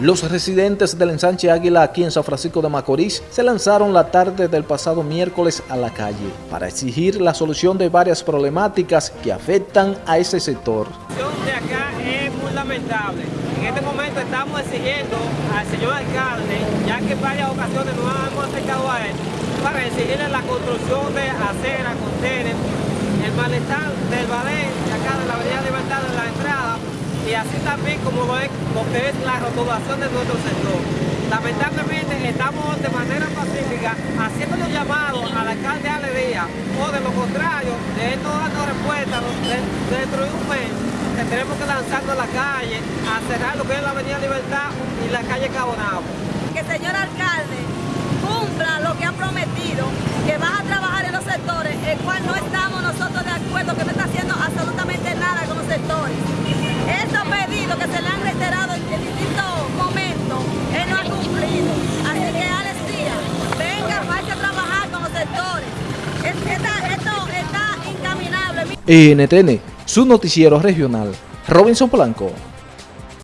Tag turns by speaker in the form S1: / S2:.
S1: Los residentes del ensanche Águila aquí en San Francisco de Macorís se lanzaron la tarde del pasado miércoles a la calle para exigir la solución de varias problemáticas que afectan a ese sector.
S2: La situación de acá es muy lamentable. En este momento estamos exigiendo al señor alcalde, ya que en varias ocasiones nos hemos acercado a él, para exigirle la construcción de acera, contener, el malestar del ballet de acá de la Avenida Libertad de la entrada y así también como lo, es, lo que es la rotulación de nuestro sector. Lamentablemente estamos de manera pacífica haciendo los llamados al alcalde Ale Díaz o de lo contrario, de esto dando respuesta dentro de un mes que tenemos que lanzarnos a la calle a cerrar lo que es la Avenida Libertad y la calle Cabonao.
S3: Que señor alcalde Esto está incaminable.
S1: NTN, su noticiero regional. Robinson Blanco.